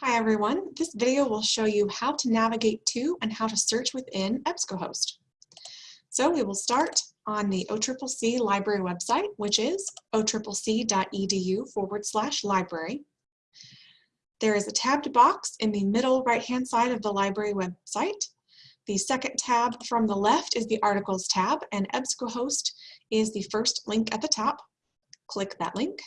Hi everyone, this video will show you how to navigate to and how to search within EBSCOhost. So we will start on the OCCC library website, which is occc.edu forward slash library. There is a tabbed box in the middle right-hand side of the library website. The second tab from the left is the articles tab and EBSCOhost is the first link at the top. Click that link.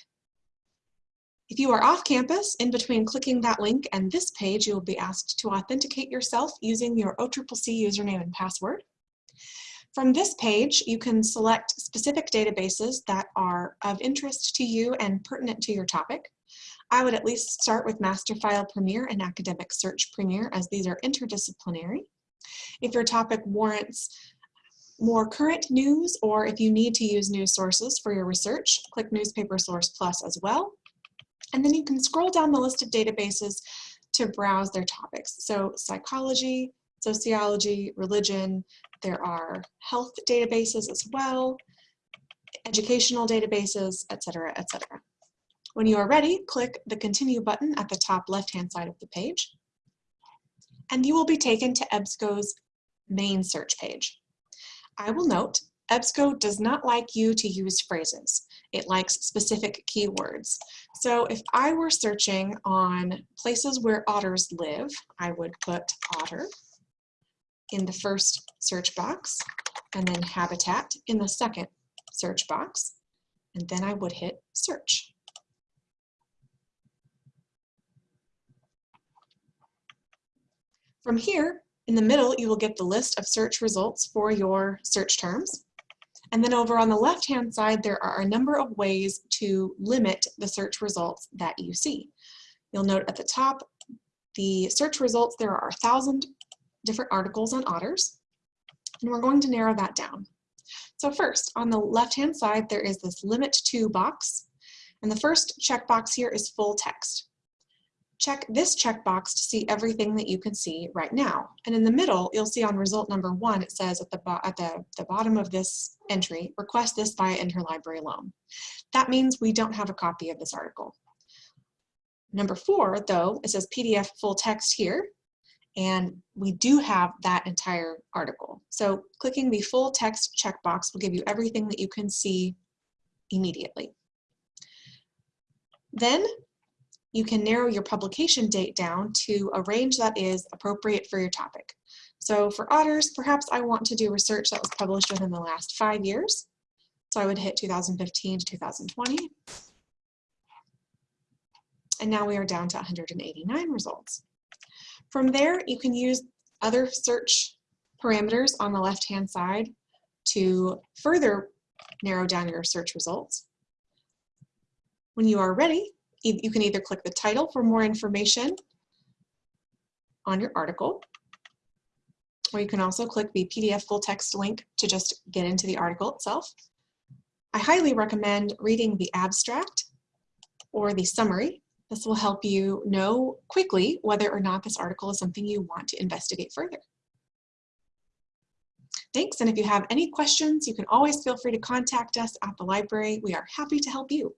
If you are off campus, in between clicking that link and this page, you will be asked to authenticate yourself using your OCCC username and password. From this page, you can select specific databases that are of interest to you and pertinent to your topic. I would at least start with Masterfile Premier and Academic Search Premier as these are interdisciplinary. If your topic warrants more current news or if you need to use news sources for your research, click Newspaper Source Plus as well. And then you can scroll down the list of databases to browse their topics. So psychology, sociology, religion, there are health databases as well, educational databases, etc., etc. When you are ready, click the continue button at the top left-hand side of the page, and you will be taken to EBSCO's main search page. I will note EBSCO does not like you to use phrases. It likes specific keywords. So if I were searching on places where otters live, I would put otter in the first search box and then habitat in the second search box. And then I would hit search. From here, in the middle, you will get the list of search results for your search terms. And then over on the left-hand side, there are a number of ways to limit the search results that you see. You'll note at the top, the search results, there are a thousand different articles on otters, and we're going to narrow that down. So first, on the left-hand side, there is this limit to box, and the first checkbox here is full text check this checkbox to see everything that you can see right now. And in the middle, you'll see on result number one, it says at the, at the, the bottom of this entry, request this via interlibrary loan. That means we don't have a copy of this article. Number four, though, it says PDF full text here, and we do have that entire article. So clicking the full text checkbox will give you everything that you can see immediately. Then you can narrow your publication date down to a range that is appropriate for your topic. So for otters, perhaps I want to do research that was published within the last five years. So I would hit 2015 to 2020. And now we are down to 189 results. From there, you can use other search parameters on the left-hand side to further narrow down your search results. When you are ready, you can either click the title for more information on your article, or you can also click the PDF full text link to just get into the article itself. I highly recommend reading the abstract or the summary. This will help you know quickly whether or not this article is something you want to investigate further. Thanks, and if you have any questions, you can always feel free to contact us at the library. We are happy to help you.